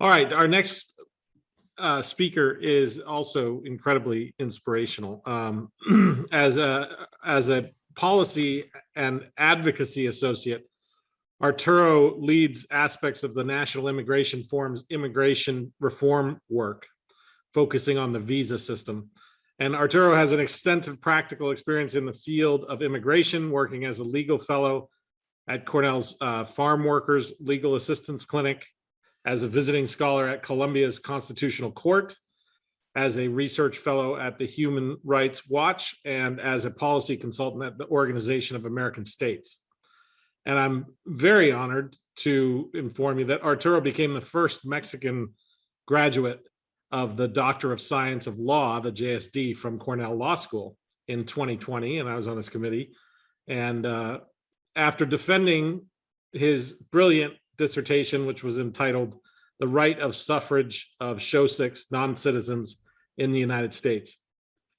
All right, our next uh, speaker is also incredibly inspirational. Um, as a as a policy and advocacy associate, Arturo leads aspects of the National Immigration Forum's immigration reform work, focusing on the visa system. And Arturo has an extensive practical experience in the field of immigration, working as a legal fellow at Cornell's uh, Farm Workers Legal Assistance Clinic, as a visiting scholar at Colombia's Constitutional Court, as a research fellow at the Human Rights Watch, and as a policy consultant at the Organization of American States. And I'm very honored to inform you that Arturo became the first Mexican graduate of the Doctor of Science of Law, the JSD from Cornell Law School in 2020, and I was on this committee. And uh, after defending his brilliant dissertation, which was entitled The Right of Suffrage of Shosics Non-Citizens in the United States.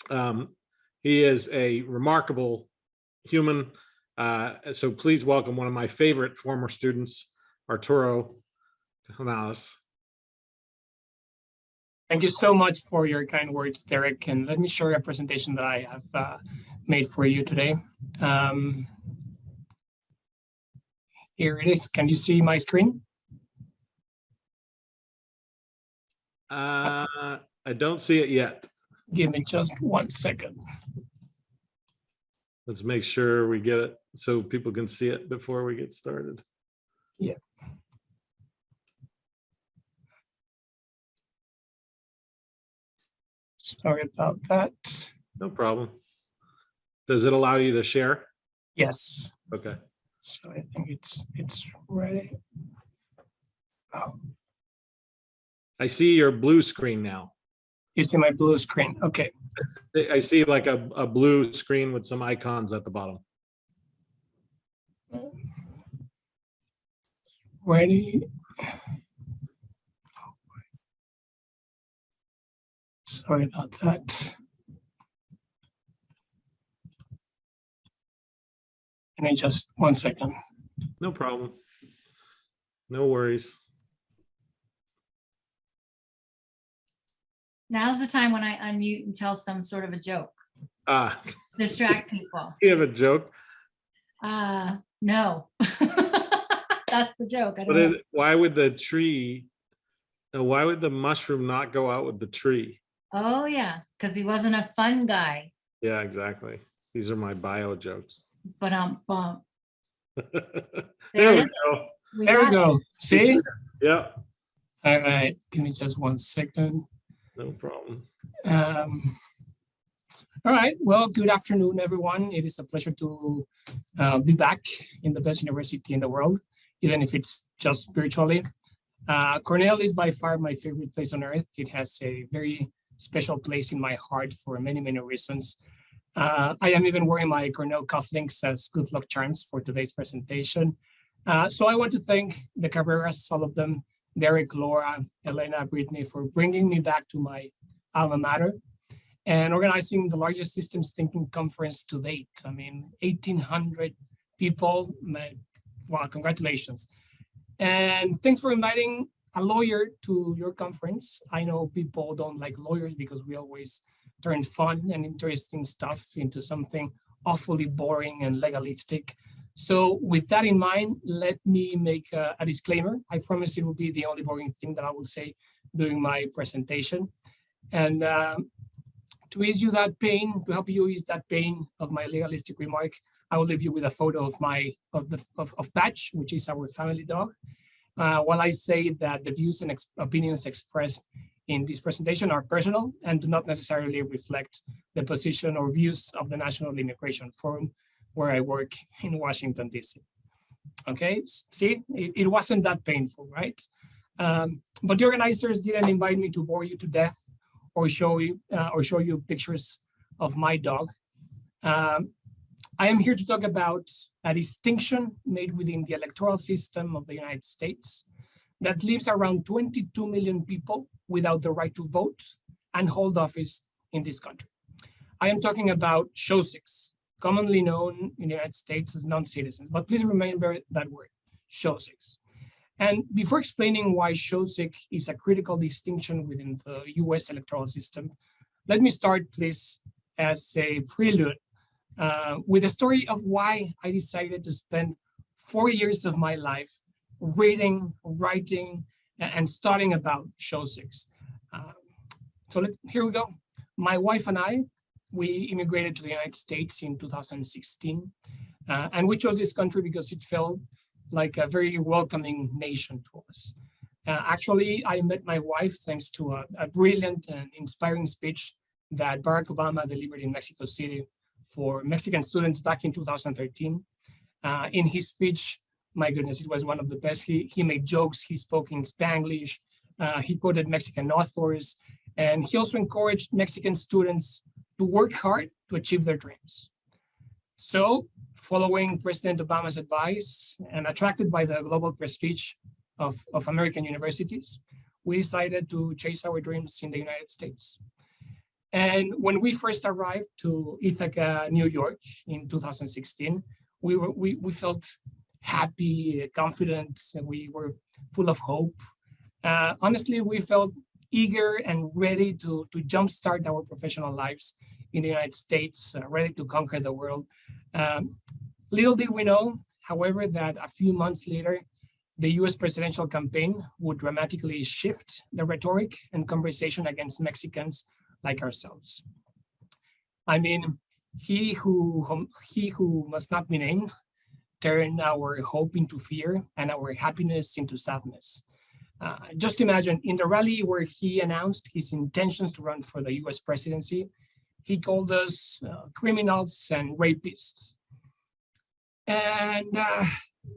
Um, he is a remarkable human. Uh, so please welcome one of my favorite former students, Arturo Canales. Thank you so much for your kind words, Derek. And let me share a presentation that I have uh, made for you today. Um, here it is. Can you see my screen? Uh, I don't see it yet. Give me just one second. Let's make sure we get it so people can see it before we get started. Yeah. Sorry about that. No problem. Does it allow you to share? Yes, Okay. So I think it's it's ready. Oh, I see your blue screen now. you see my blue screen. Okay, I see like a, a blue screen with some icons at the bottom. ready. Sorry about that. Give me just one second. No problem. No worries. Now's the time when I unmute and tell some sort of a joke, Ah, distract people. you have a joke, Uh, no. That's the joke. I but don't know. it, why would the tree, uh, why would the mushroom not go out with the tree? Oh, yeah, because he wasn't a fun guy, Yeah, exactly. These are my bio jokes. But um, bump. There we go. We There we got it. go. See? Yeah, All right, give me just one second. no problem. Um, all right, well, good afternoon, everyone. It is a pleasure to uh, be back in the best university in the world, even if it's just virtually. Uh, Cornell is by far my favorite place on earth. It has a very special place in my heart for many, many reasons. Uh, I am even wearing my Cornell cufflinks as good luck charms for today's presentation. Uh, so I want to thank the Cabreras, all of them, Derek, Laura, Elena, Brittany, for bringing me back to my alma mater and organizing the largest systems thinking conference to date. I mean, 1800 people, wow, congratulations. And thanks for inviting a lawyer to your conference. I know people don't like lawyers because we always turn fun and interesting stuff into something awfully boring and legalistic. So with that in mind, let me make a, a disclaimer. I promise it will be the only boring thing that I will say during my presentation. And um, to ease you that pain, to help you ease that pain of my legalistic remark, I will leave you with a photo of my of the of, of Patch, which is our family dog. Uh, while I say that the views and ex opinions expressed in this presentation are personal and do not necessarily reflect the position or views of the National Immigration Forum, where I work in Washington, DC. Okay, see, it, it wasn't that painful, right? Um, but the organizers didn't invite me to bore you to death or show you uh, or show you pictures of my dog. Um, I am here to talk about a distinction made within the electoral system of the United States that leaves around 22 million people without the right to vote and hold office in this country. I am talking about Shosics, commonly known in the United States as non-citizens, but please remember that word, Shosics. And before explaining why Shosik is a critical distinction within the US electoral system, let me start, please, as a prelude uh, with a story of why I decided to spend four years of my life reading, writing, and starting about Shosiks. Uh, so let's, here we go. My wife and I, we immigrated to the United States in 2016. Uh, and we chose this country because it felt like a very welcoming nation to us. Uh, actually, I met my wife thanks to a, a, brilliant and inspiring speech that Barack Obama delivered in Mexico City for Mexican students back in 2013. Uh, in his speech, my goodness, it was one of the best. He, he made jokes, he spoke in Spanglish, uh, he quoted Mexican authors, and he also encouraged Mexican students to work hard to achieve their dreams. So following President Obama's advice and attracted by the global prestige of, of American universities, we decided to chase our dreams in the United States. And when we first arrived to Ithaca, New York in 2016, we, were, we, we felt happy, confident, and we were full of hope. Uh, honestly, we felt eager and ready to, to jumpstart our professional lives in the United States, uh, ready to conquer the world. Um, little did we know, however, that a few months later, the US presidential campaign would dramatically shift the rhetoric and conversation against Mexicans like ourselves. I mean, he who, he who must not be named turned our hope into fear and our happiness into sadness. Uh, just imagine in the rally where he announced his intentions to run for the US presidency, he called us uh, criminals and rapists. And uh,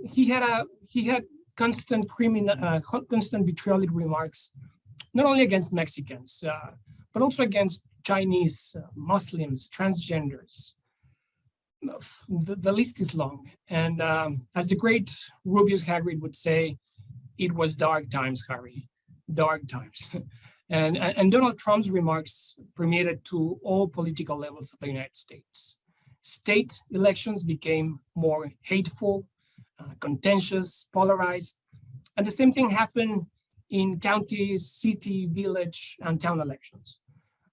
he had a he had constant criminal, uh, constant vitriolic remarks, not only against Mexicans, uh, but also against Chinese, uh, Muslims, transgenders. The, the, list is long. And um, as the great Rubeus Hagrid would say, it was dark times, Harry, dark times. and, and Donald Trump's remarks permeated to all political levels of the United States. State elections became more hateful, uh, contentious, polarized. And the same thing happened in county, city, village, and town elections.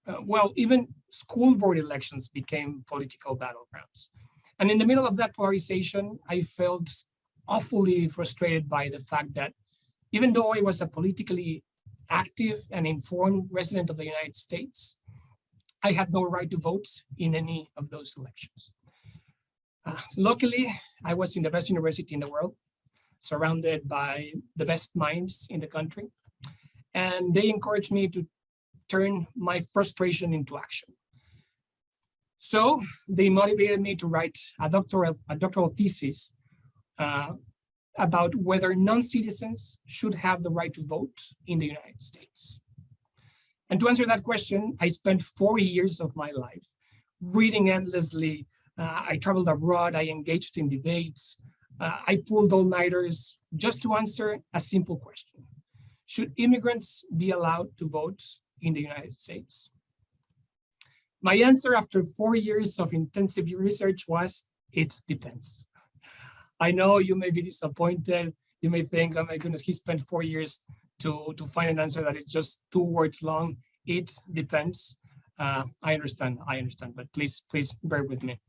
Uh, well, even school board elections became political battlegrounds. And in the middle of that polarization, I felt awfully frustrated by the fact that even though I was a politically active and informed resident of the United States, I had no right to vote in any of those elections. Uh, luckily, I was in the best university in the world, surrounded by the best minds in the country. And they encouraged me to turn my frustration into action. So they motivated me to write a doctoral, a doctoral thesis uh, about whether non-citizens should have the right to vote in the United States. And to answer that question, I spent four years of my life reading endlessly. Uh, I traveled abroad, I engaged in debates, uh, I pulled all-nighters just to answer a simple question. Should immigrants be allowed to vote in the United States? My answer after four years of intensive research was, it depends. I know you may be disappointed. You may think, oh my goodness, he spent four years to, to find an answer that is just two words long. It depends. Uh, I understand, I understand, but please, please bear with me.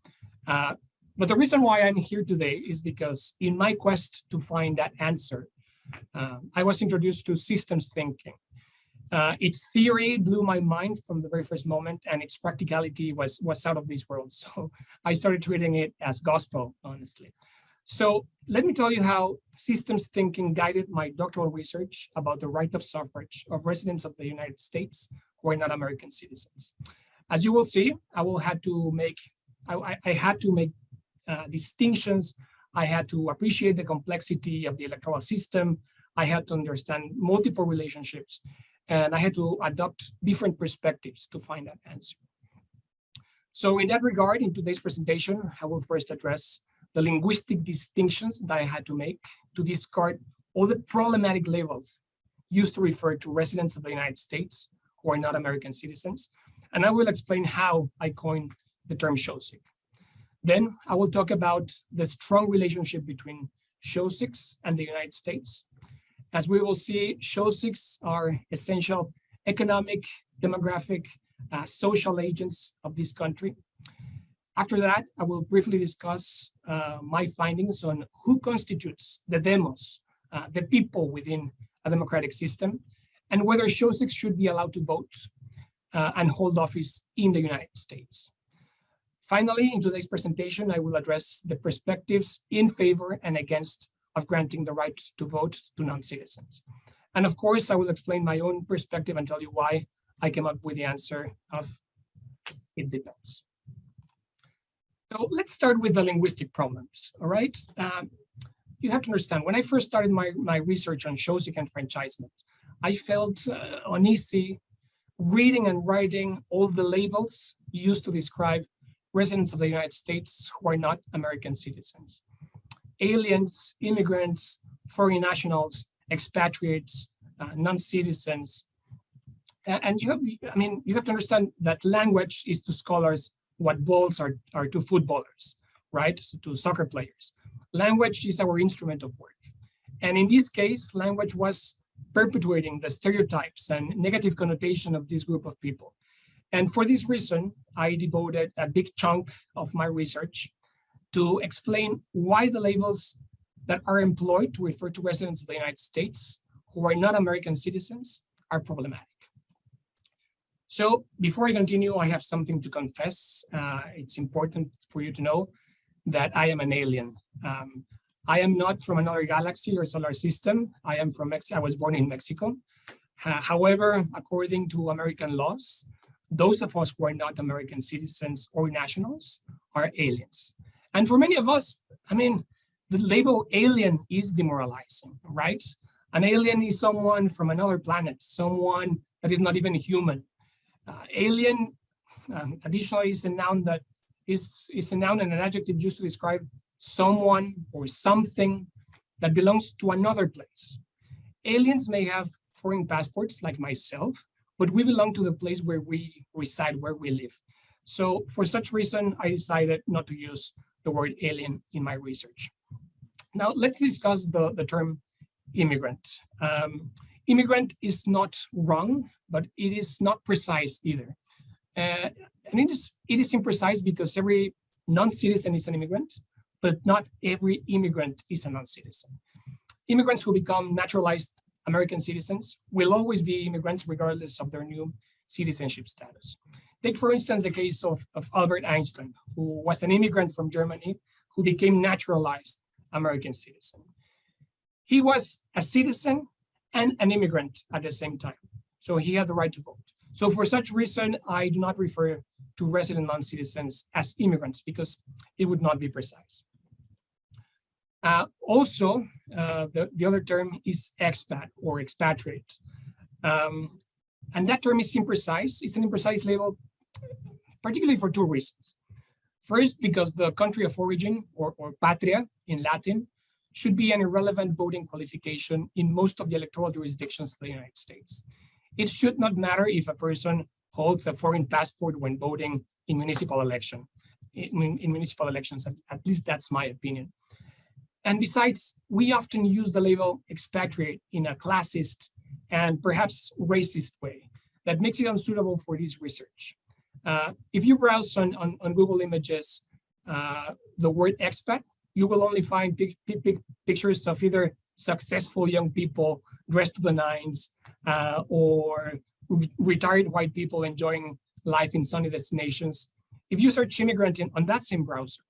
Uh, but the reason why I'm here today is because in my quest to find that answer, uh, I was introduced to systems thinking. Uh, its theory blew my mind from the very first moment and its practicality was, was out of this world. So I started treating it as gospel, honestly. So let me tell you how systems thinking guided my doctoral research about the right of suffrage of residents of the United States who are not American citizens. As you will see, I will had to make, I, I had to make uh, distinctions. I had to appreciate the complexity of the electoral system. I had to understand multiple relationships and I had to adopt different perspectives to find that answer. So in that regard, in today's presentation, I will first address the linguistic distinctions that I had to make to discard all the problematic labels used to refer to residents of the United States who are not American citizens. And I will explain how I coined the term Shosik. Then I will talk about the strong relationship between Shosiks and the United States. As we will see, SHOSICs are essential economic, demographic, uh, social agents of this country. After that, I will briefly discuss uh, my findings on who constitutes the demos, uh, the people within a democratic system, and whether SHOSICs should be allowed to vote uh, and hold office in the United States. Finally, in today's presentation, I will address the perspectives in favor and against of granting the right to vote to non-citizens. And of course, I will explain my own perspective and tell you why I came up with the answer of it depends. So let's start with the linguistic problems, all right? Um, you have to understand, when I first started my, my research on SHOSIC enfranchisement, I felt uh, uneasy reading and writing all the labels used to describe residents of the United States who are not American citizens. Aliens, immigrants, foreign nationals, expatriates, uh, non-citizens. And you have, I mean, you have to understand that language is to scholars what balls are, are to footballers, right? To soccer players. Language is our instrument of work. And in this case, language was perpetuating the stereotypes and negative connotation of this group of people. And for this reason, I devoted a big chunk of my research to explain why the labels that are employed to refer to residents of the United States who are not American citizens are problematic. So before I continue, I have something to confess. Uh, it's important for you to know that I am an alien. Um, I am not from another galaxy or solar system. I am from Mexico. I was born in Mexico. Uh, however, according to American laws, those of us who are not American citizens or nationals are aliens. And for many of us, I mean, the label alien is demoralizing, right? An alien is someone from another planet, someone that is not even human. Uh, alien um, additionally is a noun that is, is a noun and an adjective used to describe someone or something that belongs to another place. Aliens may have foreign passports like myself, but we belong to the place where we reside, where we live. So for such reason, I decided not to use the word alien in my research. Now let's discuss the, the term immigrant. Um, immigrant is not wrong, but it is not precise either. Uh, and it is, it is imprecise because every non-citizen is an immigrant, but not every immigrant is a non-citizen. Immigrants who become naturalized American citizens will always be immigrants regardless of their new citizenship status. Take, for instance, the case of, of Albert Einstein, who was an immigrant from Germany who became naturalized American citizen. He was a citizen and an immigrant at the same time, so he had the right to vote. So for such reason, I do not refer to resident non-citizens as immigrants because it would not be precise. Uh, also, uh, the, the other term is expat or expatriate. Um, and that term is imprecise. It's an imprecise label, particularly for two reasons. First, because the country of origin or, or patria in Latin should be an irrelevant voting qualification in most of the electoral jurisdictions of the United States. It should not matter if a person holds a foreign passport when voting in municipal election, in, in municipal elections, at, at least that's my opinion. And besides, we often use the label expatriate in a classist and perhaps racist way that makes it unsuitable for this research. Uh, if you browse on, on, on Google Images, uh, the word expat, you will only find big, big, big pictures of either successful young people dressed to the nines uh, or re retired white people enjoying life in sunny destinations. If you search immigrant in, on that same browser,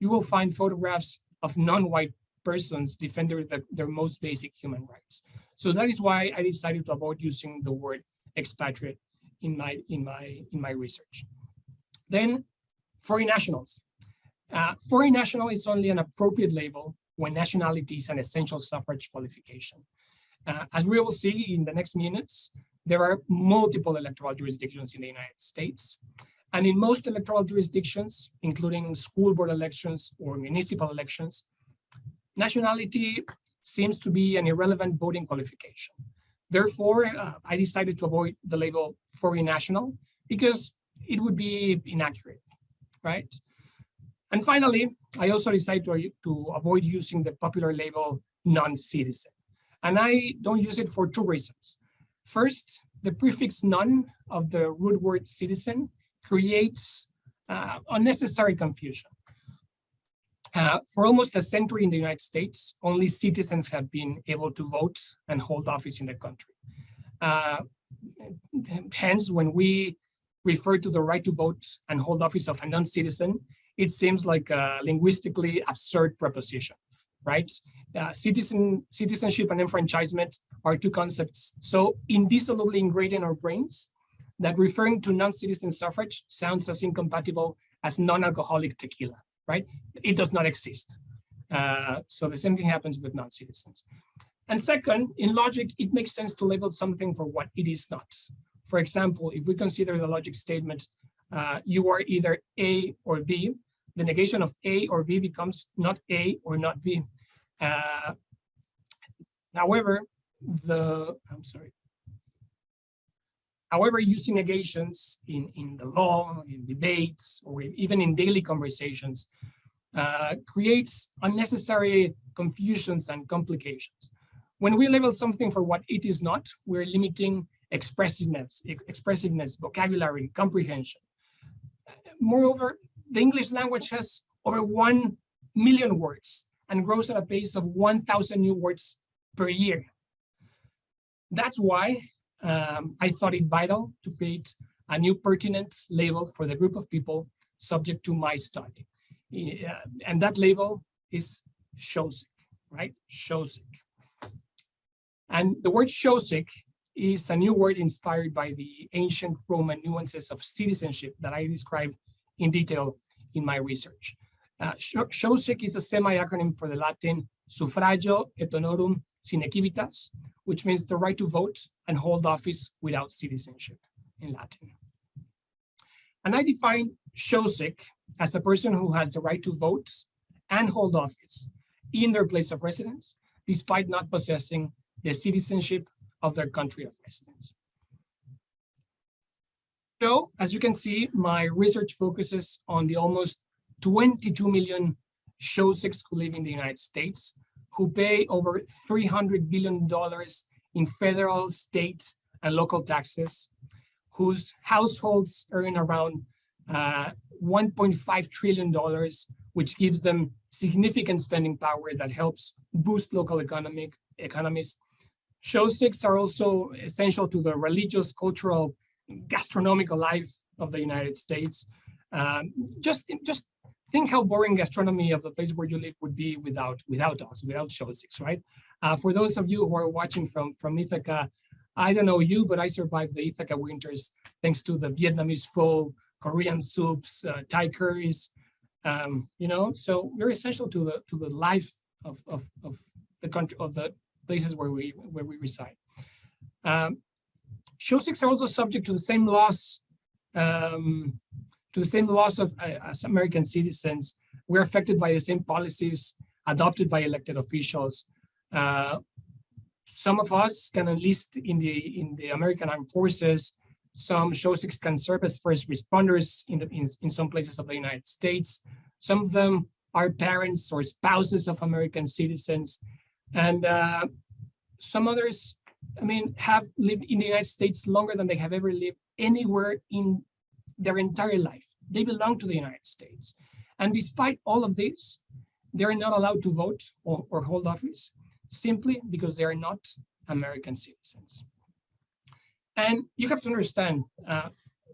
you will find photographs of non-white persons defending the, their most basic human rights. So that is why I decided to avoid using the word expatriate in my in my in my research. Then foreign nationals. Uh, foreign national is only an appropriate label when nationality is an essential suffrage qualification. Uh, as we will see in the next minutes, there are multiple electoral jurisdictions in the United States. And in most electoral jurisdictions, including school board elections or municipal elections, nationality seems to be an irrelevant voting qualification. Therefore, uh, I decided to avoid the label foreign national because it would be inaccurate, right? And finally, I also decided to, to avoid using the popular label non-citizen. And I don't use it for two reasons. First, the prefix non of the root word citizen creates uh, unnecessary confusion. Uh, for almost a century in the United States, only citizens have been able to vote and hold office in the country. Uh, hence, when we refer to the right to vote and hold office of a non-citizen, it seems like a linguistically absurd proposition, right? Uh, citizen citizenship and enfranchisement are two concepts so indissolubly ingrained in our brains that referring to non-citizen suffrage sounds as incompatible as non-alcoholic tequila, right? It does not exist. Uh, so the same thing happens with non-citizens. And second, in logic, it makes sense to label something for what it is not. For example, if we consider the logic statement, uh, you are either A or B, the negation of A or B becomes not A or not B. Uh, however, the, I'm sorry. However, using negations in, in the law, in debates, or even in daily conversations uh, creates unnecessary confusions and complications. When we label something for what it is not, we're limiting expressiveness, expressiveness, vocabulary, comprehension. Moreover, the English language has over 1 million words and grows at a pace of 1,000 new words per year. That's why um, I thought it vital to create a new pertinent label for the group of people subject to my study. Uh, and that label is Shosic, right? Shosic. And the word Shosic is a new word inspired by the ancient Roman nuances of citizenship that I described in detail in my research. Uh, Shosic is a semi-acronym for the Latin suffragio et honorum sine civitas, which means the right to vote and hold office without citizenship in Latin. And I define Shosic as a person who has the right to vote and hold office in their place of residence, despite not possessing the citizenship of their country of residence. So, as you can see, my research focuses on the almost 22 million Shosics who live in the United States, who pay over $300 billion in federal, state, and local taxes, whose households earn around uh, $1.5 trillion, which gives them significant spending power that helps boost local economic economies. Shosics are also essential to the religious, cultural, gastronomical life of the United States. Um, just, just think how boring gastronomy of the place where you live would be without without us, without Shosics, right? Uh, for those of you who are watching from, from Ithaca, I don't know you, but I survived the Ithaca winters thanks to the Vietnamese pho, Korean soups, uh, Thai curries, um, you know, so very essential to the to the life of, of, of the country of the places where we where we reside. Um, Shosics are also subject to the same laws um, to the same laws of uh, as American citizens. We're affected by the same policies adopted by elected officials. Uh, some of us can enlist in the in the American Armed Forces. Some Shosics can serve as first responders in, the, in, in some places of the United States. Some of them are parents or spouses of American citizens. And uh, some others, I mean, have lived in the United States longer than they have ever lived anywhere in their entire life. They belong to the United States. And despite all of this, they're not allowed to vote or, or hold office simply because they are not American citizens. And you have to understand uh,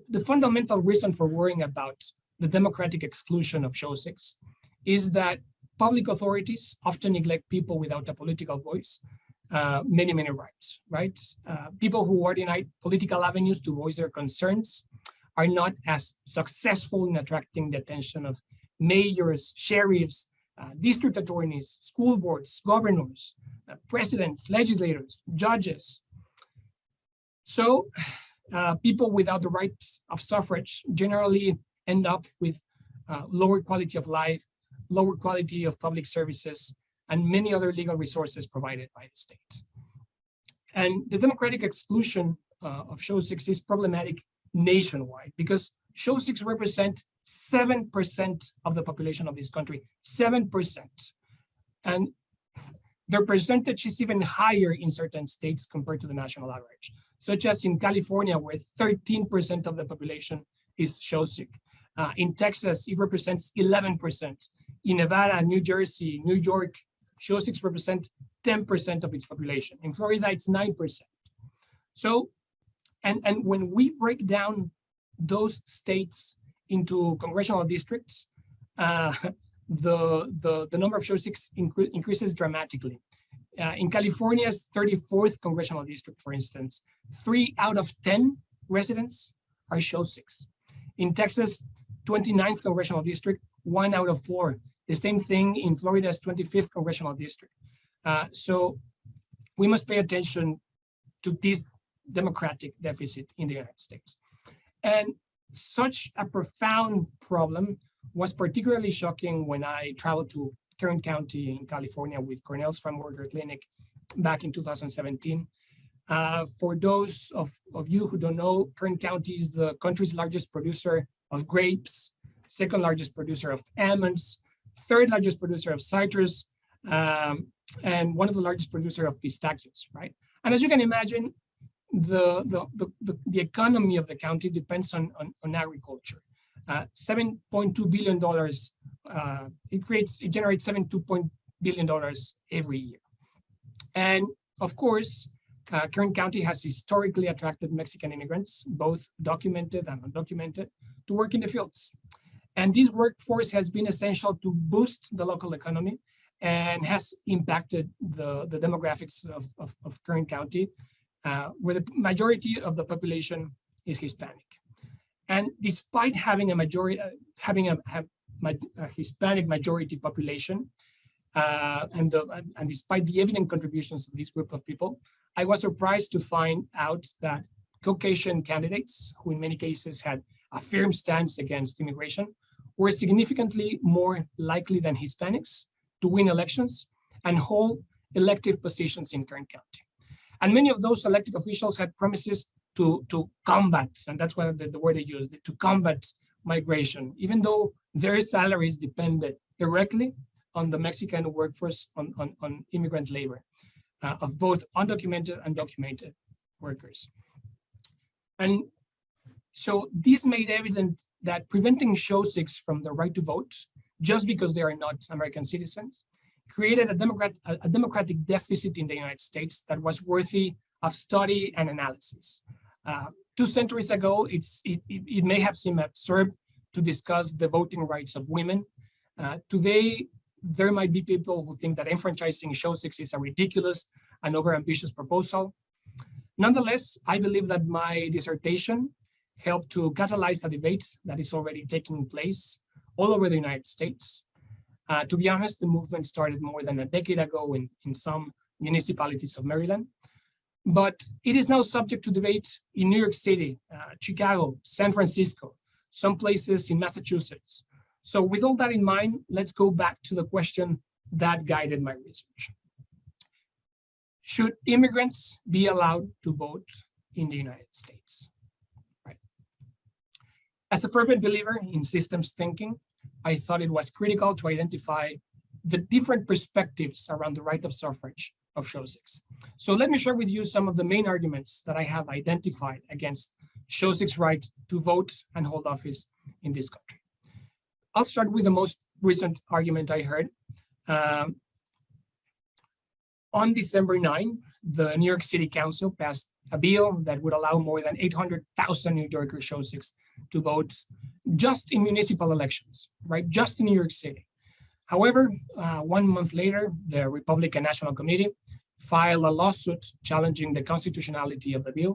the fundamental reason for worrying about the democratic exclusion of Shosics is that public authorities often neglect people without a political voice, uh, many, many rights, right? Uh, people who are denied political avenues to voice their concerns are not as successful in attracting the attention of mayors, sheriffs, uh, district attorneys, school boards, governors, uh, presidents, legislators, judges. So uh, people without the right of suffrage generally end up with uh, lower quality of life, lower quality of public services, and many other legal resources provided by the state. And the democratic exclusion uh, of six is problematic nationwide because Shosics represent 7% of the population of this country, 7%. And their percentage is even higher in certain states compared to the national average, such as in California, where 13% of the population is Shosik. Uh, in Texas, it represents 11%. In Nevada, New Jersey, New York, Shosiks represent 10% of its population. In Florida, it's 9%. So, and, and when we break down those states into congressional districts, uh, the, the, the number of Shosiks incre increases dramatically. Uh, in California's 34th congressional district, for instance, three out of 10 residents are Shosics. In Texas, 29th congressional district, one out of four. The same thing in Florida's 25th congressional district. Uh, so we must pay attention to this democratic deficit in the United States. And such a profound problem was particularly shocking when I traveled to Kern County in California with Cornell's Farmworker Clinic back in 2017. Uh, for those of, of you who don't know, Kern County is the country's largest producer of grapes, second largest producer of almonds, third largest producer of citrus, um, and one of the largest producer of pistachios, right? And as you can imagine, the, the, the, the, economy of the county depends on, on, on agriculture. Uh, $7.2 billion, uh, it creates, it generates $7.2 billion every year. And of course, uh, Kern County has historically attracted Mexican immigrants, both documented and undocumented, to work in the fields. And this workforce has been essential to boost the local economy and has impacted the, the demographics of, of, of Kern County, uh, where the majority of the population is Hispanic. And despite having a majority, uh, having a, a, a, Hispanic majority population, uh, and, the, and despite the evident contributions of this group of people, I was surprised to find out that Caucasian candidates, who in many cases had a firm stance against immigration, were significantly more likely than Hispanics to win elections and hold elective positions in Kern County. And many of those elected officials had promises to, to combat, and that's what the, the word they used, to combat migration, even though their salaries depended directly on the Mexican workforce, on, on, on immigrant labor uh, of both undocumented and documented workers. And so this made evident that preventing Shosiks from the right to vote, just because they are not American citizens, created a, democrat, a democratic deficit in the United States that was worthy of study and analysis. Uh, two centuries ago, it, it, it, may have seemed absurd to discuss the voting rights of women. Uh, today, there might be people who think that enfranchising Shosiks is a ridiculous and overambitious proposal. Nonetheless, I believe that my dissertation helped to catalyze a debate that is already taking place all over the United States. Uh, to be honest, the movement started more than a decade ago in, in some municipalities of Maryland, but it is now subject to debate in New York City, uh, Chicago, San Francisco, some places in Massachusetts. So with all that in mind, let's go back to the question that guided my research. Should immigrants be allowed to vote in the United States? Right. As a fervent believer in systems thinking, I thought it was critical to identify the different perspectives around the right of suffrage of Shosiks. So let me share with you some of the main arguments that I have identified against Shosik's right to vote and hold office in this country. I'll start with the most recent argument I heard. Um, on December 9, the New York City Council passed a bill that would allow more than 800,000 New Yorker Shosiks to vote just in municipal elections, right? Just in New York City. However, uh, one month later, the Republican National Committee filed a lawsuit challenging the constitutionality of the bill,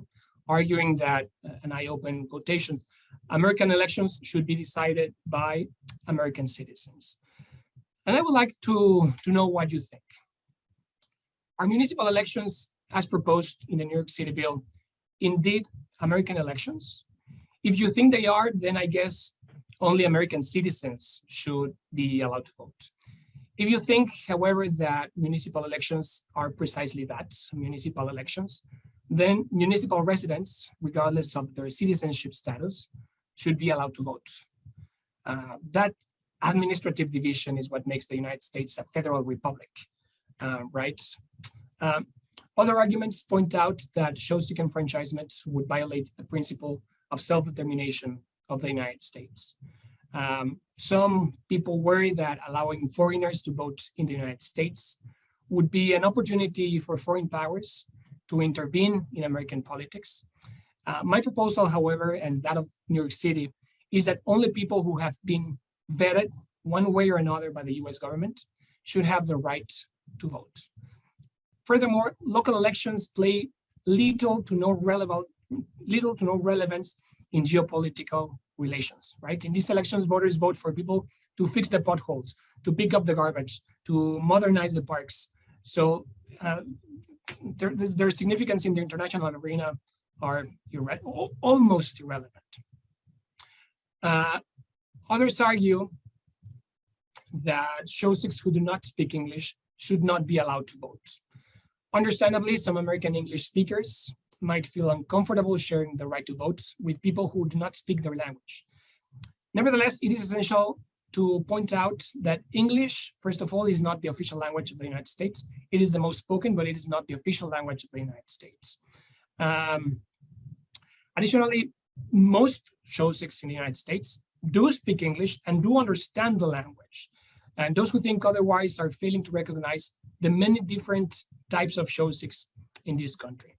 arguing that, uh, and I open quotations, American elections should be decided by American citizens. And I would like to, to know what you think. Are municipal elections as proposed in the New York City bill indeed American elections? If you think they are, then I guess only American citizens should be allowed to vote. If you think, however, that municipal elections are precisely that, municipal elections, then municipal residents, regardless of their citizenship status, should be allowed to vote. Uh, that administrative division is what makes the United States a federal republic. uh, rights. Um, other arguments point out that Shosic enfranchisement would violate the principle of self-determination of the United States. Um, some people worry that allowing foreigners to vote in the United States would be an opportunity for foreign powers to intervene in American politics. Uh, my proposal, however, and that of New York City, is that only people who have been vetted one way or another by the US government should have the right to vote. Furthermore, local elections play little to no relevant, little to no relevance in geopolitical relations, right? In these elections, voters vote for people to fix the potholes, to pick up the garbage, to modernize the parks. So uh, their, their significance in the international arena are irre al- almost irrelevant. Uh, others argue that Shosics who do not speak English should not be allowed to vote. Understandably, some American English speakers might feel uncomfortable sharing the right to vote with people who do not speak their language. Nevertheless, it is essential to point out that English, first of all, is not the official language of the United States. It is the most spoken, but it is not the official language of the United States. Um, additionally, most Shosics in the United States do speak English and do understand the language. And those who think otherwise are failing to recognize the many different types of Shosics in this country.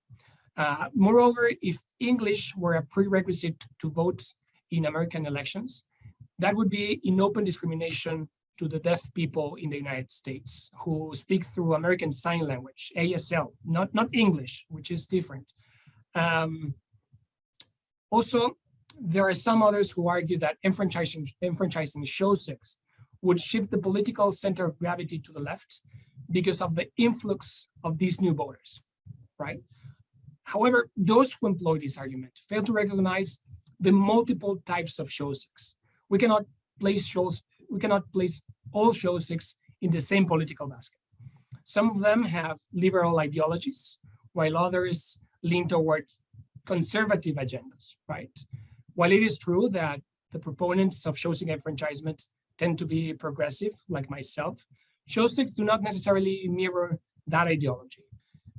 Uh, moreover, if English were a prerequisite to vote in American elections, that would be in open discrimination to the deaf people in the United States who speak through American Sign Language, ASL, not, not English, which is different. Um, also, there are some others who argue that enfranchising, enfranchising Shosics would shift the political center of gravity to the left because of the influx of these new voters, right? However, those who employ this argument fail to recognize the multiple types of Shosics. We cannot place shows, we cannot place all Shosics in the same political basket. Some of them have liberal ideologies, while others lean toward conservative agendas, right? While it is true that the proponents of Shosic enfranchisement tend to be progressive, like myself, Shosics do not necessarily mirror that ideology.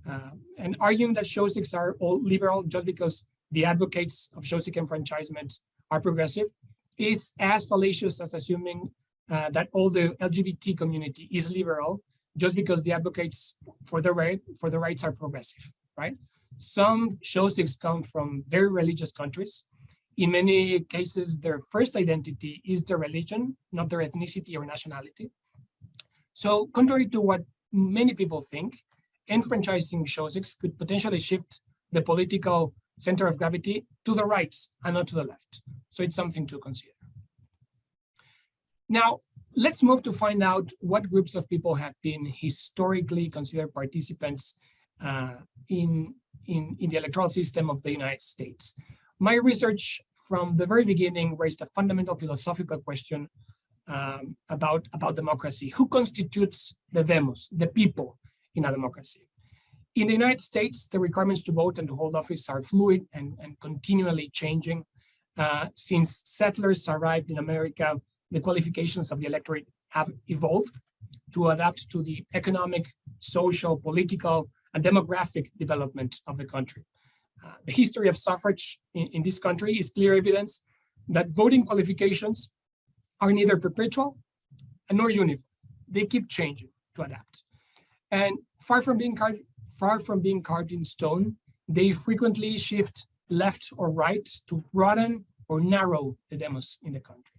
Uh, and arguing that Shosics are all liberal just because the advocates of Shosic enfranchisement are progressive is as fallacious as assuming uh, that all the LGBT community is liberal just because the advocates for the right for the rights are progressive, right? Some Shosics come from very religious countries. In many cases, their first identity is their religion, not their ethnicity or nationality. So contrary to what many people think, enfranchising Shosics could potentially shift the political center of gravity to the right and not to the left. So it's something to consider. Now, let's move to find out what groups of people have been historically considered participants uh, in, in, in the electoral system of the United States. My research from the very beginning raised a fundamental philosophical question um, about, about democracy. Who constitutes the demos, the people in a democracy? In the United States, the requirements to vote and to hold office are fluid and, and continually changing. Uh, since settlers arrived in America, the qualifications of the electorate have evolved to adapt to the economic, social, political, and demographic development of the country. Uh, the history of suffrage in, in this country is clear evidence that voting qualifications are neither perpetual nor uniform. They keep changing to adapt. And far from being carved, far from being carved in stone, they frequently shift left or right to broaden or narrow the demos in the country.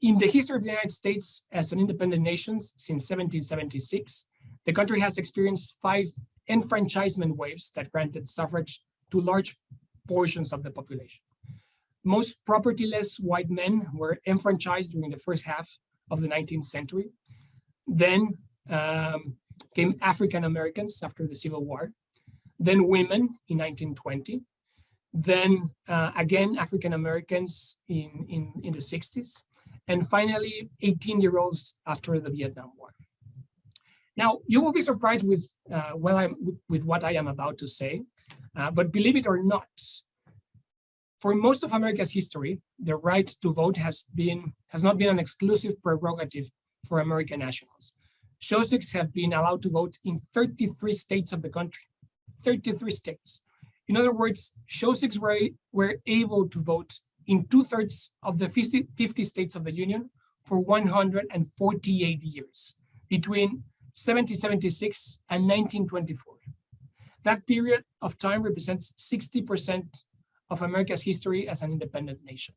In the history of the United States as an independent nation since 1776, the country has experienced five enfranchisement waves that granted suffrage to large portions of the population. Most propertyless white men were enfranchised during the first half of the 19th century. Then um, came African Americans after the Civil War, then women in 1920, then uh, again African Americans in, in, in the 60s, and finally 18 year olds after the Vietnam War. Now, you will be surprised with, uh, well, I'm, with, what I am about to say, uh, but believe it or not, for most of America's history, the right to vote has been has not been an exclusive prerogative for American nationals. Shosics have been allowed to vote in 33 states of the country, 33 states. In other words, Shosics were, were able to vote in two thirds of the 50, 50 states of the Union for 148 years between 1776 and 1924. That period of time represents 60% of America's history as an independent nation.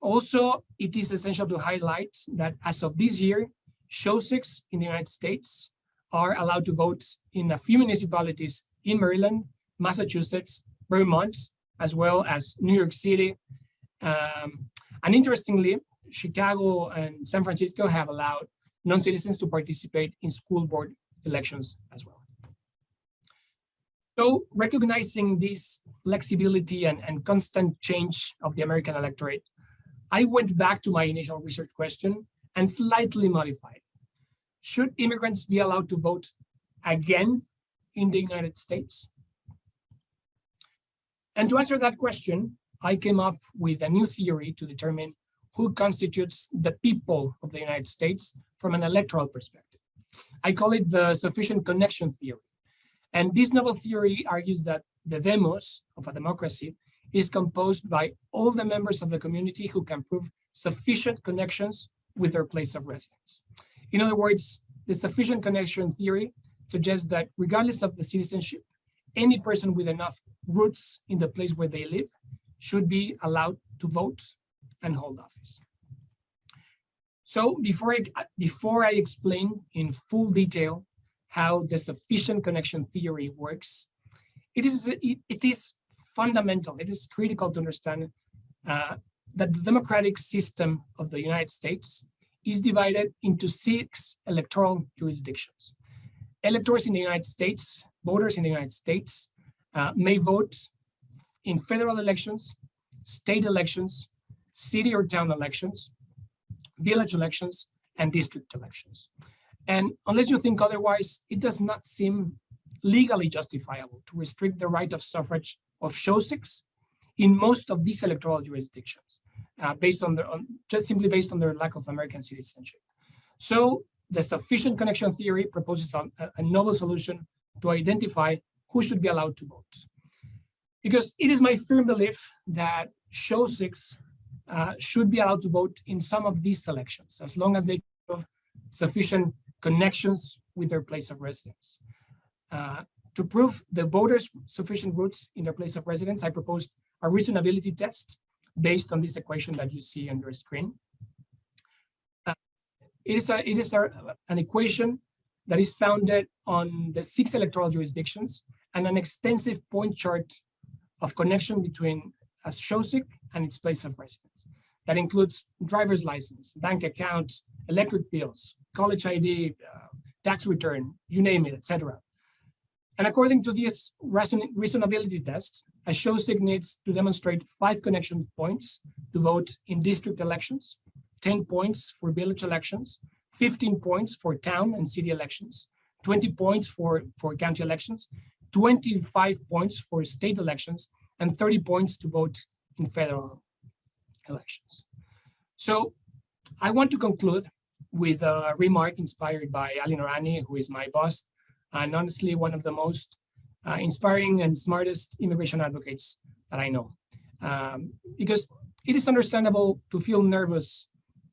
Also, it is essential to highlight that as of this year, Shosics in the United States are allowed to vote in a few municipalities in Maryland, Massachusetts, Vermont, as well as New York City. Um, and interestingly, Chicago and San Francisco have allowed non-citizens to participate in school board elections as well. So recognizing this flexibility and, and constant change of the American electorate, I went back to my initial research question and slightly modified. Should immigrants be allowed to vote again in the United States? And to answer that question, I came up with a new theory to determine who constitutes the people of the United States from an electoral perspective. I call it the sufficient connection theory. And this novel theory argues that the demos of a democracy is composed by all the members of the community who can prove sufficient connections with their place of residence. In other words, the sufficient connection theory suggests that regardless of the citizenship, any person with enough roots in the place where they live should be allowed to vote and hold office. So before I, before I explain in full detail how the sufficient connection theory works, it is, it, it is fundamental, it is critical to understand uh, that the democratic system of the United States is divided into six electoral jurisdictions. Electors in the United States, voters in the United States, uh, may vote in federal elections, state elections, city or town elections, village elections, and district elections. And unless you think otherwise, it does not seem legally justifiable to restrict the right of suffrage of Shosics in most of these electoral jurisdictions, uh, based on, their, on just simply based on their lack of American citizenship. So the sufficient connection theory proposes a, a novel solution to identify who should be allowed to vote. Because it is my firm belief that Shosics uh, should be allowed to vote in some of these elections, as long as they have sufficient connections with their place of residence. Uh, to prove the voters sufficient roots in their place of residence, I proposed a reasonability test based on this equation that you see on your screen. Uh, it is, a, it is a, an equation that is founded on the six electoral jurisdictions and an extensive point chart of connection between a Shosic and its place of residence. That includes driver's license, bank account, electric bills, college ID, uh, tax return, you name it, etc. And according to this reason reasonability test, a Shosic needs to demonstrate five connection points to vote in district elections, 10 points for village elections, 15 points for town and city elections, 20 points for, for county elections, 25 points for state elections, and 30 points to vote in federal elections. So I want to conclude with a remark inspired by Ali Noorani, who is my boss, and honestly, one of the most uh, inspiring and smartest immigration advocates that I know. Um, because it is understandable to feel nervous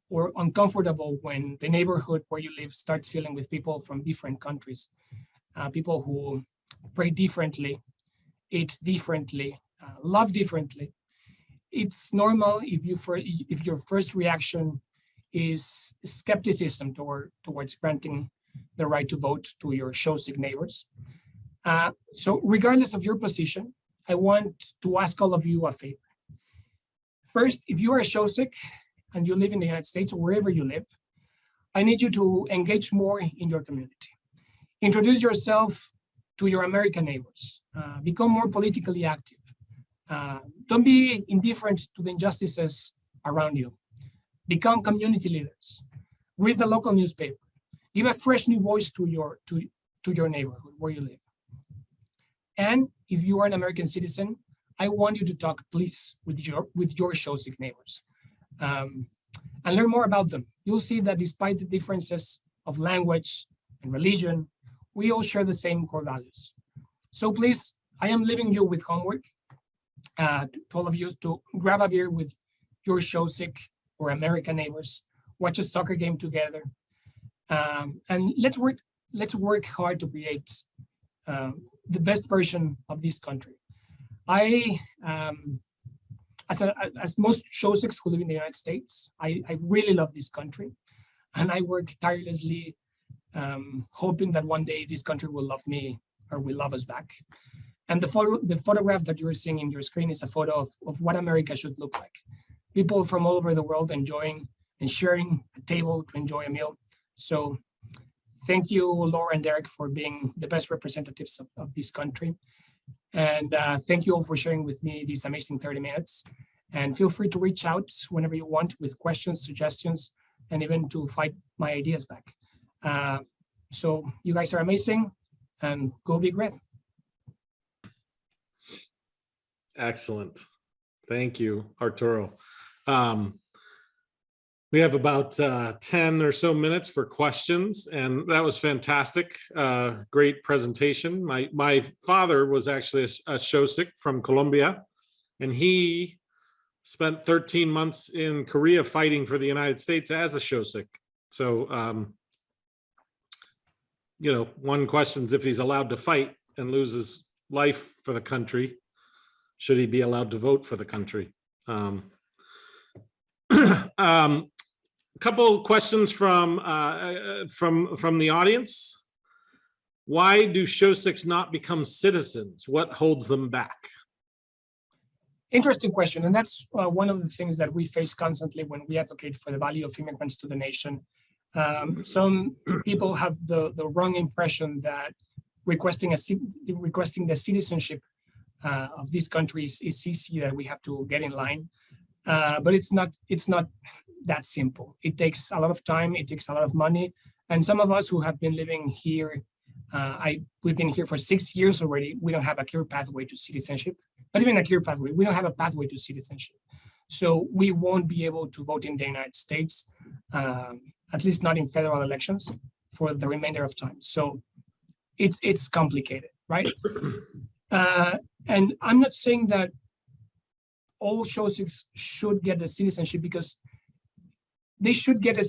or uncomfortable when the neighborhood where you live starts filling with people from different countries, uh, people who pray differently, eat differently, uh, love differently. It's normal if you for if your first reaction is skepticism toward, towards granting the right to vote to your Shosic neighbors. Uh, so regardless of your position, I want to ask all of you a favor. First, if you are Shosic and you live in the United States or wherever you live, I need you to engage more in your community. Introduce yourself to your American neighbors. Uh, become more politically active. Uh, don't be indifferent to the injustices around you. Become community leaders. Read the local newspaper. Give a fresh new voice to your to, to your neighborhood where you live. And if you are an American citizen, I want you to talk, please, with your with your Shosic neighbors, um, and learn more about them. You'll see that despite the differences of language and religion, we all share the same core values. So please, I am leaving you with homework uh, to all of you to grab a beer with your Shosic or American neighbors, watch a soccer game together, um, and let's work. Let's work hard to create um, the best version of this country. I, um, as, a, as most Shosics who live in the United States, I, I really love this country, and I work tirelessly, um, hoping that one day this country will love me or will love us back. And the photo, the photograph that you're seeing in your screen is a photo of, of what America should look like. People from all over the world enjoying and sharing a table to enjoy a meal. So thank you, Laura and Derek, for being the best representatives of, of this country. And uh, thank you all for sharing with me these amazing 30 minutes. And feel free to reach out whenever you want with questions, suggestions, and even to fight my ideas back. Uh, so you guys are amazing and go big red. Excellent. Thank you, Arturo. Um, we have about uh, 10 or so minutes for questions, and that was fantastic. Uh, great presentation. My, my father was actually a, a Shosic from Colombia, and he spent 13 months in Korea fighting for the United States as a Shosic. So, um, you know, one questions if he's allowed to fight and loses life for the country should he be allowed to vote for the country? Um, um, couple questions from uh, uh, from from the audience. Why do Shosics not become citizens? What holds them back? Interesting question, and that's uh, one of the things that we face constantly when we advocate for the value of immigrants to the nation. Um, some people have the the wrong impression that requesting a requesting the citizenship uh, of these countries is easy that we have to get in line. Uh, but it's not it's not that simple. It takes a lot of time, it takes a lot of money. And some of us who have been living here, uh, I we've been here for six years already, we don't have a clear pathway to citizenship, not even a clear pathway, we don't have a pathway to citizenship. So we won't be able to vote in the United States, um, at least not in federal elections for the remainder of time. So it's it's complicated, right? Uh, and I'm not saying that all Shosics should get the citizenship because they should get a,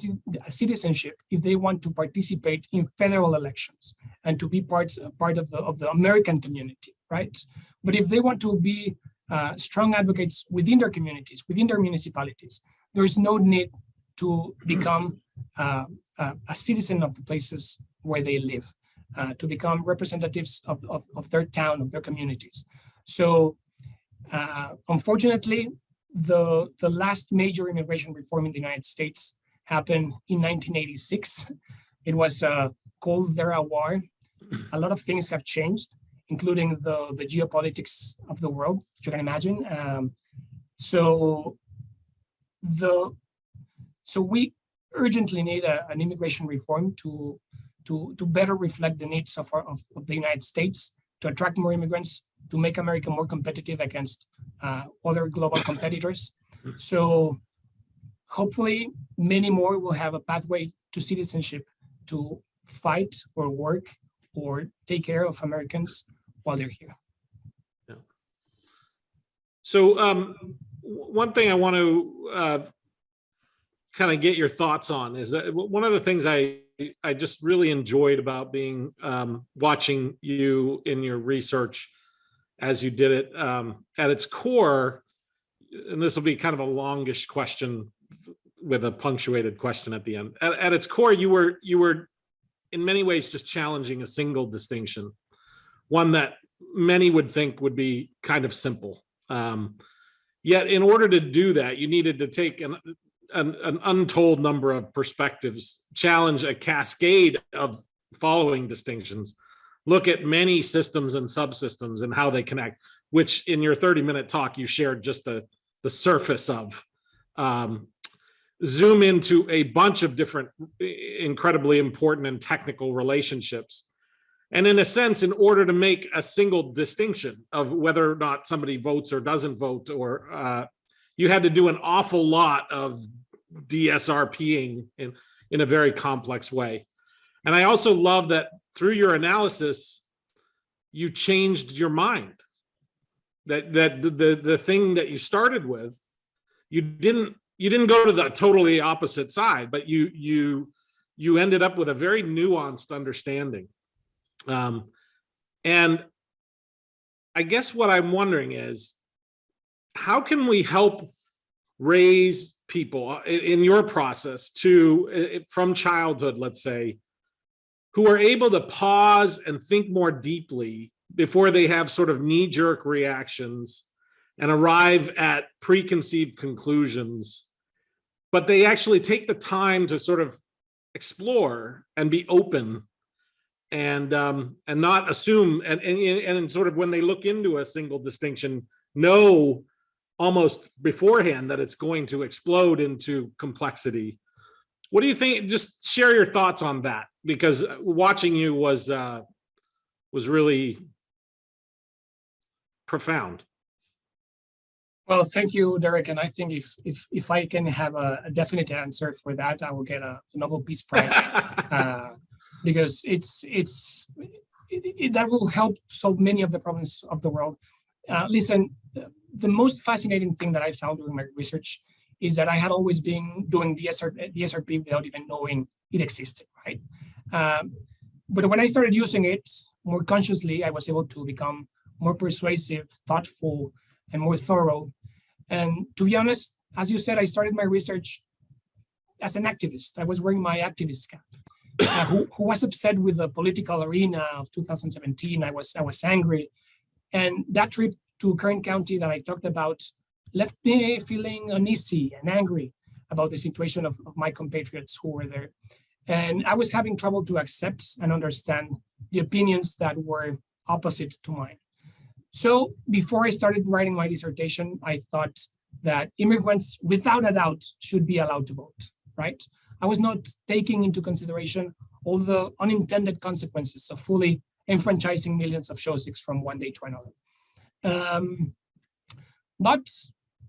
citizenship if they want to participate in federal elections and to be parts part of the of the American community, right? But if they want to be uh, strong advocates within their communities, within their municipalities, there is no need to become uh, a, a citizen of the places where they live, uh, to become representatives of, of, of their town, of their communities. So uh, unfortunately, the, the last major immigration reform in the United States happened in 1986. It was a Cold Era war. A lot of things have changed, including the, the geopolitics of the world, you can imagine. Um, so the so we urgently need a, an immigration reform to to to better reflect the needs of, our, of of the United States to attract more immigrants to make America more competitive against uh, other global competitors. So hopefully many more will have a pathway to citizenship to fight or work or take care of Americans while they're here. So um, one thing I want to uh, kind of get your thoughts on is that one of the things I I just really enjoyed about being um, watching you in your research as you did it um, at its core, and this will be kind of a longish question with a punctuated question at the end. At, at its core, you were you were in many ways just challenging a single distinction, one that many would think would be kind of simple. Um, yet in order to do that, you needed to take an, an, an untold number of perspectives, challenge a cascade of following distinctions, look at many systems and subsystems and how they connect, which in your 30 minute talk, you shared just the, the surface of. Um, zoom into a bunch of different incredibly important and technical relationships. And in a sense, in order to make a single distinction of whether or not somebody votes or doesn't vote, or uh, you had to do an awful lot of DSRPing in, in a very complex way. And I also love that through your analysis, you changed your mind. That that the the, the thing that you started with, you didn't you didn't go to the totally opposite side, but you you you ended up with a very nuanced understanding. Um, and I guess what I'm wondering is, how can we help raise people in, your process to, from childhood, let's say, who are able to pause and think more deeply before they have sort of knee-jerk reactions and arrive at preconceived conclusions, but they actually take the time to sort of explore and be open and um and not assume and and and sort of when they look into a single distinction know almost beforehand that it's going to explode into complexity what do you think just share your thoughts on that because watching you was uh was really profound Well, thank you, Derek. And I think if if if I can have a, a definite answer for that, I will get a Nobel Peace Prize uh, because it's it's it, it- that will help solve many of the problems of the world. Uh, listen, the- most fascinating thing that I found during my research is that I had always been doing DSR, DSRP without even knowing it existed, right? Um, but when I started using it more consciously, I was able to become more persuasive, thoughtful, and more thorough. And to be honest, as you said, I started my research as an activist. I was wearing my activist cap. uh, who, who was upset with the political arena of 2017. I was I was angry, and that trip to Kern County that I talked about left me feeling uneasy and angry about the situation of, of my compatriots who were there. And I was having trouble to accept and understand the opinions that were opposite to mine. So before I started writing my dissertation, I thought that immigrants, without a doubt, should be allowed to vote, right? I was not taking into consideration all the unintended consequences of fully enfranchising millions of Shosics from one day to another. Um, but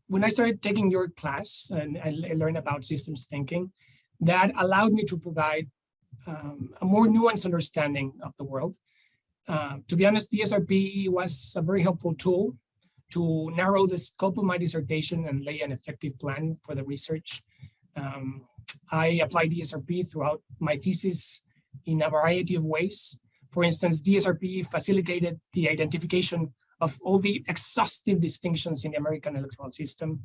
when I started taking your class and I learned about systems thinking, that allowed me to provide um, a more nuanced understanding of the world. Uh, to be honest, DSRP was a very helpful tool to narrow the scope of my dissertation and lay an effective plan for the research. Um, I applied DSRP throughout my thesis in a variety of ways. For instance, DSRP facilitated the identification of all the exhaustive distinctions in the American electoral system.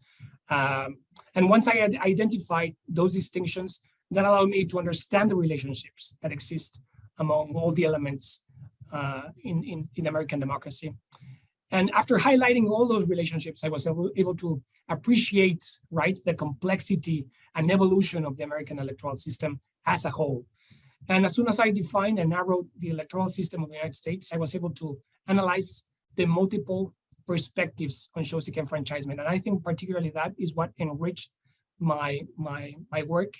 Um, and once I had identified those distinctions, that allowed me to understand the relationships that exist among all the elements uh, in, in, in American democracy. And after highlighting all those relationships, I was able, able to appreciate, right, the complexity and evolution of the American electoral system as a whole. And as soon as I defined and narrowed the electoral system of the United States, I was able to analyze the multiple perspectives on Shosic enfranchisement. And I think particularly that is what enriched my, my, my work.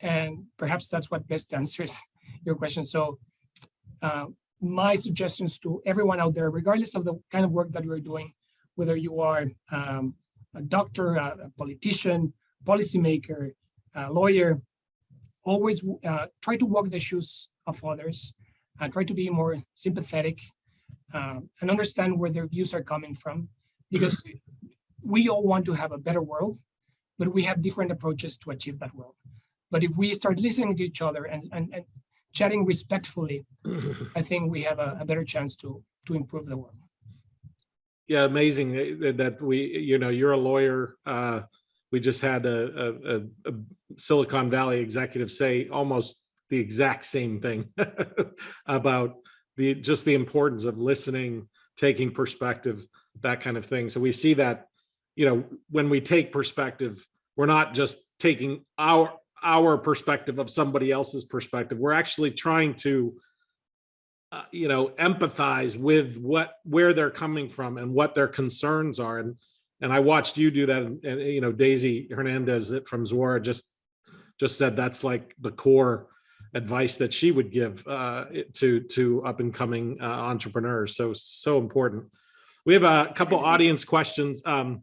And perhaps that's what best answers your question. So uh, my suggestions to everyone out there, regardless of the kind of work that you're doing, whether you are um, a doctor, a, a politician, policymaker, a lawyer, always uh, try to walk the shoes of others and try to be more sympathetic uh, and understand where their views are coming from because we all want to have a better world, but we have different approaches to achieve that world. But if we start listening to each other and, and, and chatting respectfully, I think we have a, a better chance to, to improve the world. Yeah, amazing eh, that we, you know, you're a lawyer. Uh, we just had a, a, a, Silicon Valley executive say almost the exact same thing about the, just the importance of listening, taking perspective, that kind of thing. So we see that, you know, when we take perspective, we're not just taking our, our perspective of somebody else's perspective. We're actually trying to uh, you know, empathize with what, where they're coming from and what their concerns are. And, and I watched you do that and, and, you know, Daisy Hernandez from Zora just, just said that's like the core advice that she would give uh, to, to up and coming uh, entrepreneurs. So, so important. We have a couple audience questions. Um,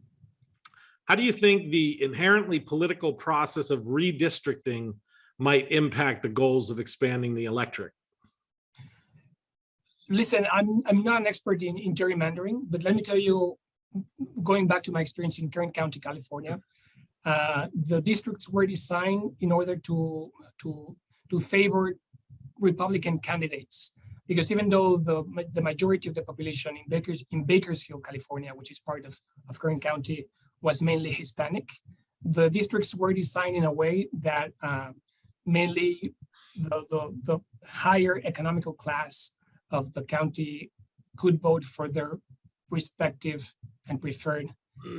how do you think the inherently political process of redistricting might impact the goals of expanding the electric? listen, I'm I'm not an expert in, in gerrymandering, but let me tell you, going back to my experience in Kern County, California, uh, the districts were designed in order to to to favor Republican candidates. Because even though the the majority of the population in Bakers in Bakersfield, California, which is part of, of Kern County, was mainly Hispanic, the districts were designed in a way that uh, mainly the, the, the higher economical class of the county could vote for their respective and preferred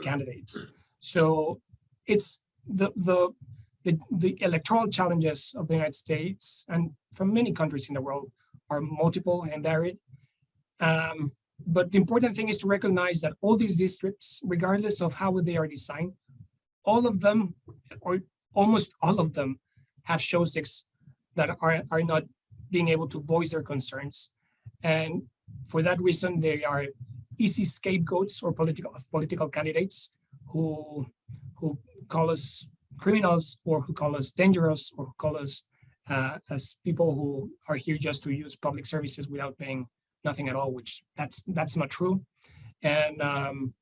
candidates. So it's the, the, the, the electoral challenges of the United States and from many countries in the world are multiple and varied. Um, but the important thing is to recognize that all these districts, regardless of how they are designed, all of them, or almost all of them, have Shosics that are, are not being able to voice their concerns. And for that reason, they are easy scapegoats or political political candidates who who call us criminals or who call us dangerous or who call us uh, as people who are here just to use public services without paying nothing at all, which that's that's not true. And um,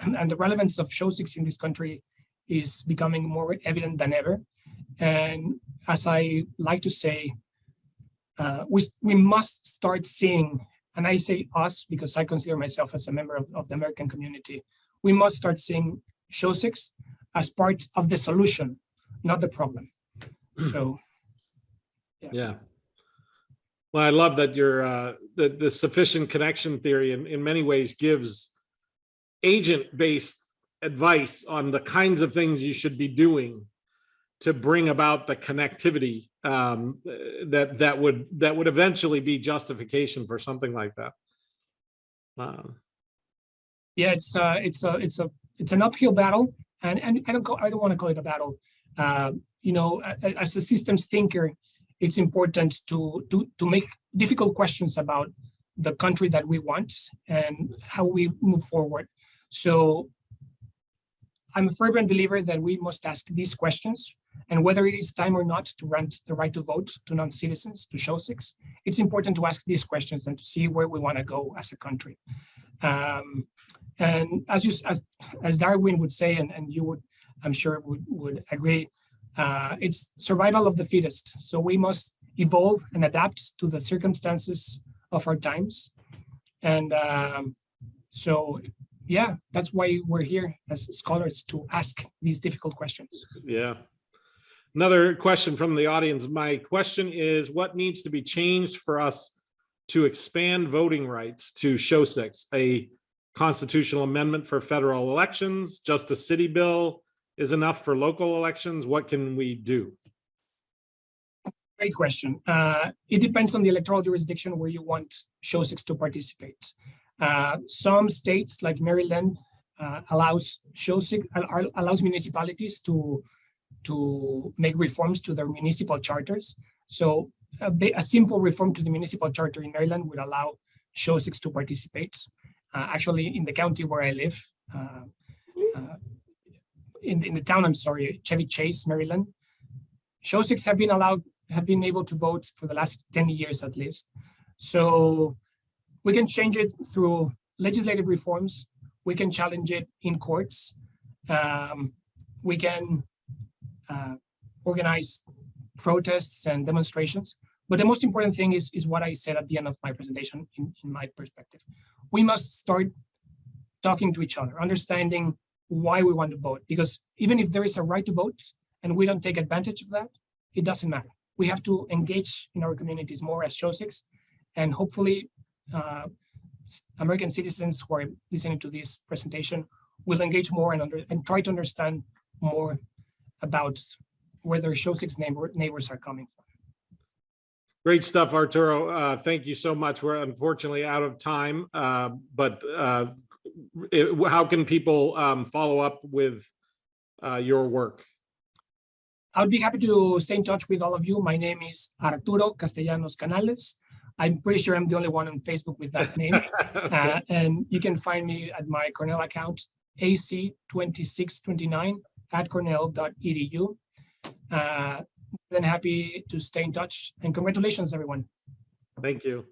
and, the relevance of Shosics in this country is becoming more evident than ever. And as I like to say, uh, we, we must start seeing, and I say us because I consider myself as a member of, of the American community, we must start seeing Shosics as part of the solution, not the problem. So Yeah. yeah. Well, I love that your, uh, the, the sufficient connection theory in, in many ways gives agent-based advice on the kinds of things you should be doing to bring about the connectivity um, that, that would, that would eventually be justification for something like that. Um, yeah, it's uh, it's a it's a it's an uphill battle, and and I don't call, I don't want to call it a battle. Uh, you know, as a systems thinker, it's important to to to make difficult questions about the country that we want and how we move forward. So I'm a fervent believer that we must ask these questions and whether it is time or not to grant the right to vote to non-citizens to Shosics, it's important to ask these questions and to see where we want to go as a country. Um, and as you, as, as Darwin would say, and, and you would, I'm sure would, would agree, uh, it's survival of the fittest. So we must evolve and adapt to the circumstances of our times. And um, so, yeah, that's why we're here as scholars to ask these difficult questions. Yeah. Another question from the audience. My question is, what needs to be changed for us to expand voting rights to Shosics? A constitutional amendment for federal elections, just a city bill is enough for local elections? What can we do? Great question. Uh, it depends on the electoral jurisdiction where you want Shosics to participate. Uh, some states like Maryland uh, allows Shosics allows municipalities to to make reforms to their municipal charters. So a, a simple reform to the municipal charter in Maryland would allow Shosics to participate. Uh, actually, in the county where I live, uh, uh, in, in the town, I'm sorry, Chevy Chase, Maryland, Shosics have been allowed have been able to vote for the last 10 years at least. So we can change it through legislative reforms. We can challenge it in courts. Um, we can uh, organize protests and demonstrations. But the most important thing is, is what I said at the end of my presentation in, in my perspective. We must start talking to each other, understanding why we want to vote. Because even if there is a right to vote and we don't take advantage of that, it doesn't matter. We have to engage in our communities more as six, and hopefully uh, American citizens who are listening to this presentation will engage more and, under, and try to understand more about where their Shosics neighbor, neighbors are coming from. Great stuff, Arturo. Uh, Thank you so much. We're unfortunately out of time, uh, but uh, it- how can people um, follow up with uh, your work? I would be happy to stay in touch with all of you. My name is Arturo Castellanos Canales. I'm pretty sure I'm the only one on Facebook with that name. Okay. Uh, and you can find me at my Cornell account, AC2629 at cornell.edu. Uh, than happy to stay in touch. And congratulations, everyone. Thank you.